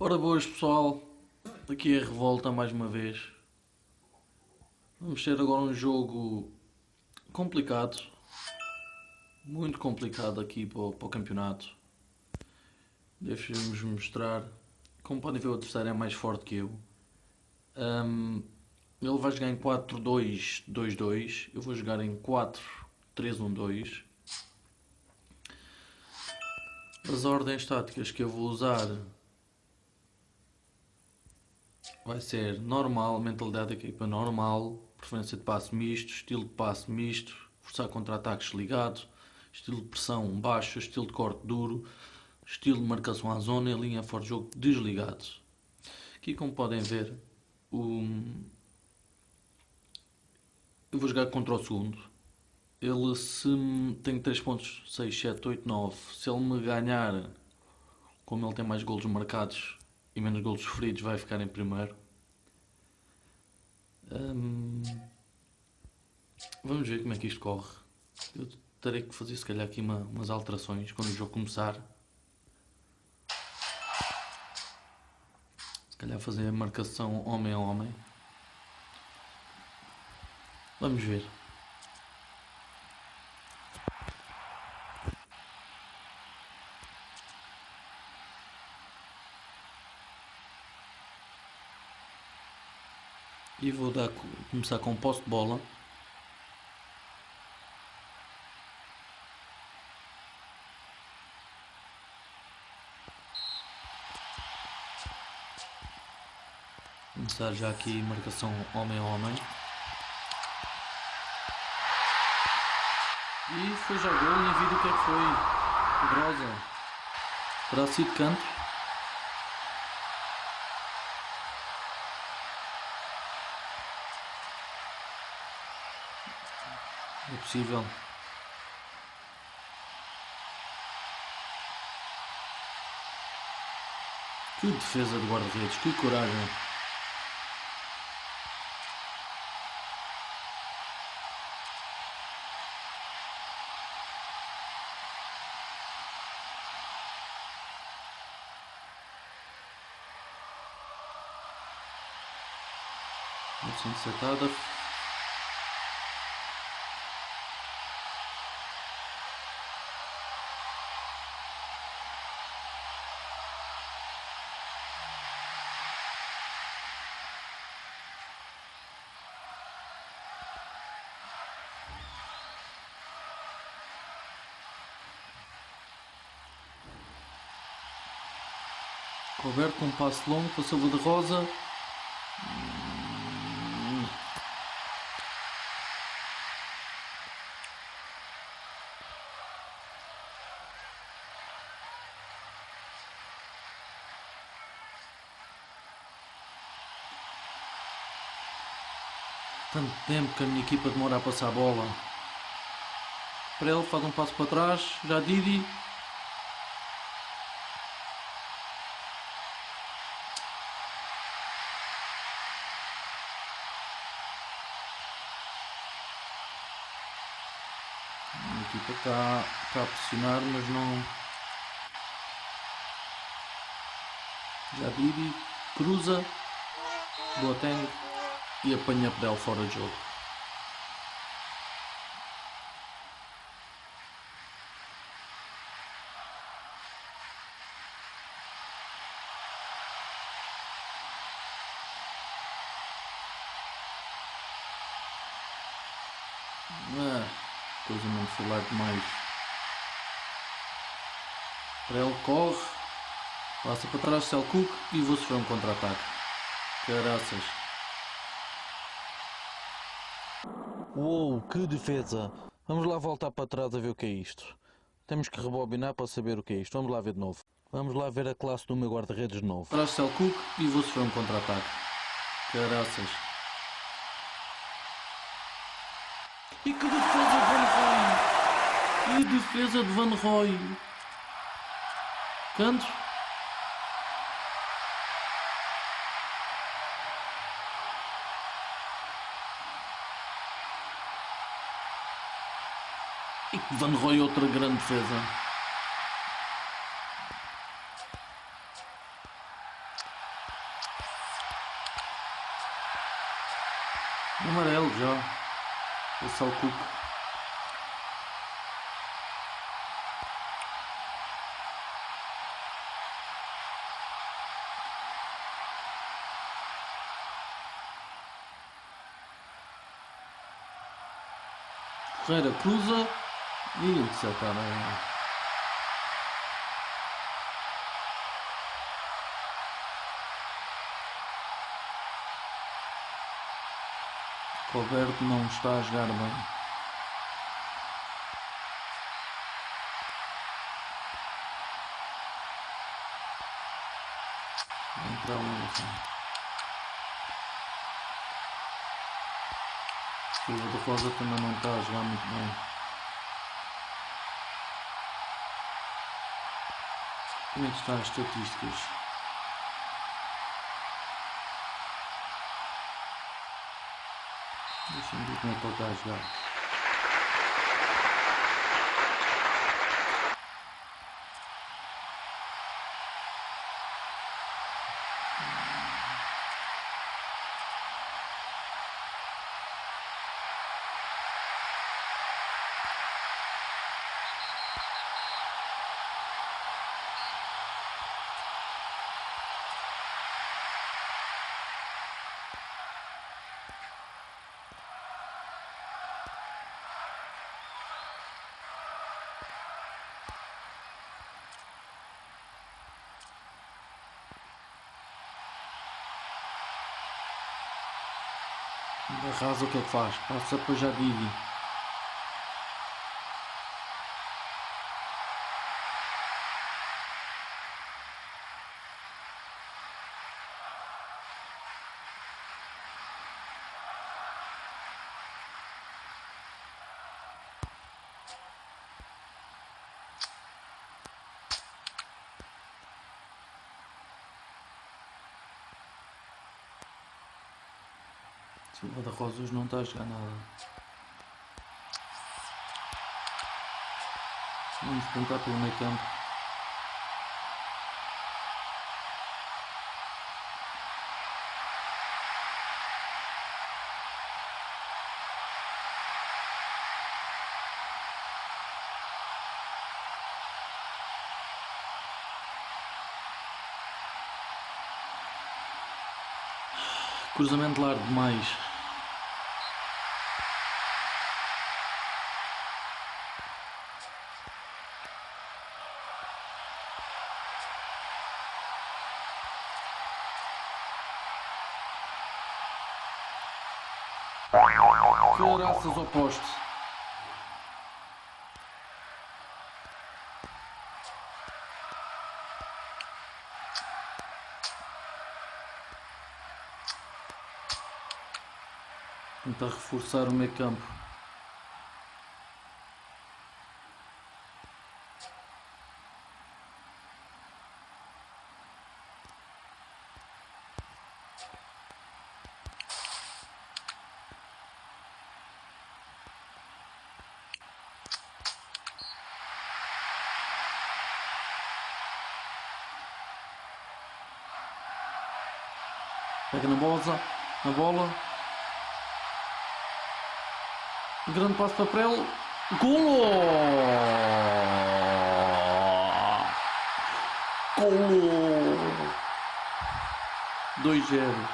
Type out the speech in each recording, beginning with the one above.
Ora boas pessoal, aqui é a Revolta mais uma vez. Vamos ter agora um jogo complicado, muito complicado aqui para o, para o campeonato. Deixa-vos mostrar, como podem ver o adversário é mais forte que eu. Um, ele vai jogar em 4-2-2-2, eu vou jogar em 4-3-1-2. As ordens táticas que eu vou usar vai ser normal, mentalidade da equipa normal, preferência de passe misto, estilo de passe misto, forçar contra-ataques ligado, estilo de pressão baixo, estilo de corte duro, estilo de marcação à zona e linha fora de jogo desligado. Aqui como podem ver, o... eu vou jogar contra o segundo. Ele se tem 3 pontos, 6, 7, 8, 9, se ele me ganhar, como ele tem mais golos marcados, e menos golos sofridos vai ficar em primeiro. Hum, vamos ver como é que isto corre. Eu terei que fazer se calhar aqui uma, umas alterações quando o jogo começar. Se calhar fazer a marcação homem a homem. Vamos ver. e vou dar, começar com posse de bola. Começar já aqui marcação homem a homem. E foi gol, nem vi do que é que foi. Terá sido canto. É possível. Que defesa de guarda-redes, que coragem. Roberto com um passo longo, passou de rosa. Tanto tempo que a minha equipa demora a passar a bola. Para ele faz um passo para trás, já Didi, equipa está, está a pressionar, mas não. Já Bibi cruza, Boateng e apanha Pedel fora de jogo. Ah coisa não falar demais. Ele corre, passa para trás Selcook e vou sofrer um contra-ataque. Caraças. Uou, que defesa! Vamos lá voltar para trás a ver o que é isto. Temos que rebobinar para saber o que é isto. Vamos lá ver de novo. Vamos lá ver a classe do meu guarda-redes de novo. Traz Selcook e vou sofrer um contra-ataque. Caraças. E que defesa de Van Roy! E defesa de Van Roy! Canto? E Van Roy outra grande defesa. Amarelo já. É o Cook. Ferreira cruza e interceptar. Roberto não está a jogar bem. Um assim. Silva de Rosa também não está a jogar muito bem. Como é que estão as estatísticas? Deixa-me ver como é que ele está a jogar. Arrasa o que é que faz? Passa para já Didi. Silva da Rosa hoje não está a jogar nada. Vamos tentar pelo meio campo. Cruzamento largo demais. Caraças ao poste. Tentar reforçar o meio campo. Pega na bola, na bola. Grande passo para ele. Golo! Golo! 2-0.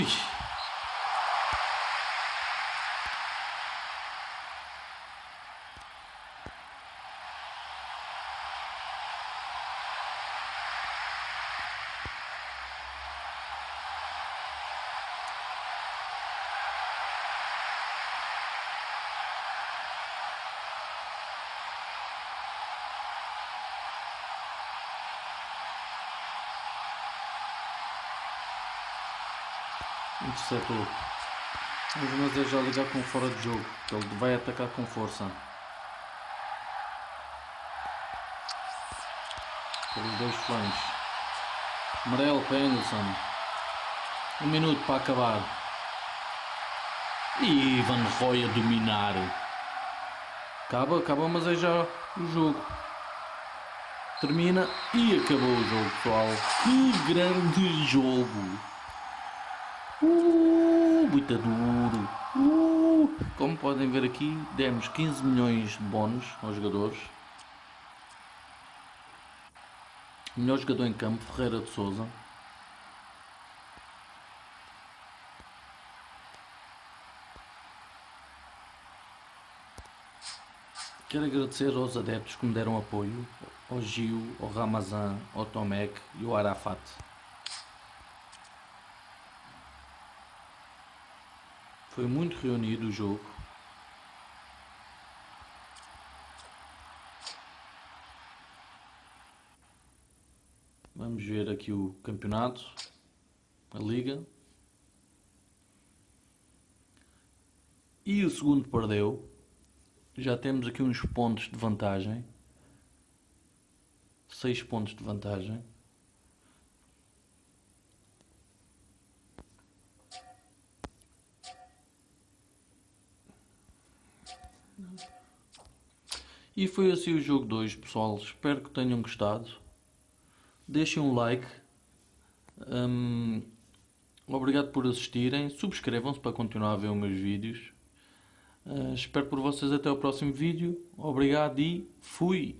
oui. Interceptou. Mas é já ligar com fora de jogo. Ele vai atacar com força. Pelos dois flancos. Amarelo para Anderson. Um minuto para acabar. E Van Roy a dominar. Acaba, acaba, mas é já o jogo. Termina e acabou o jogo, pessoal. Que grande jogo! Uh, muito duro! Uh, como podem ver aqui, demos 15 milhões de bónus aos jogadores. Melhor jogador em campo, Ferreira de Souza. Quero agradecer aos adeptos que me deram apoio, ao Gil, ao Ramazan, ao Tomek e ao Arafat. Foi muito reunido o jogo. Vamos ver aqui o campeonato, a liga. E o segundo perdeu. Já temos aqui uns pontos de vantagem. 6 pontos de vantagem. E foi assim o jogo 2, pessoal. Espero que tenham gostado. Deixem um like. Um, obrigado por assistirem. Subscrevam-se para continuar a ver os meus vídeos. Uh, espero por vocês até o próximo vídeo. Obrigado e fui!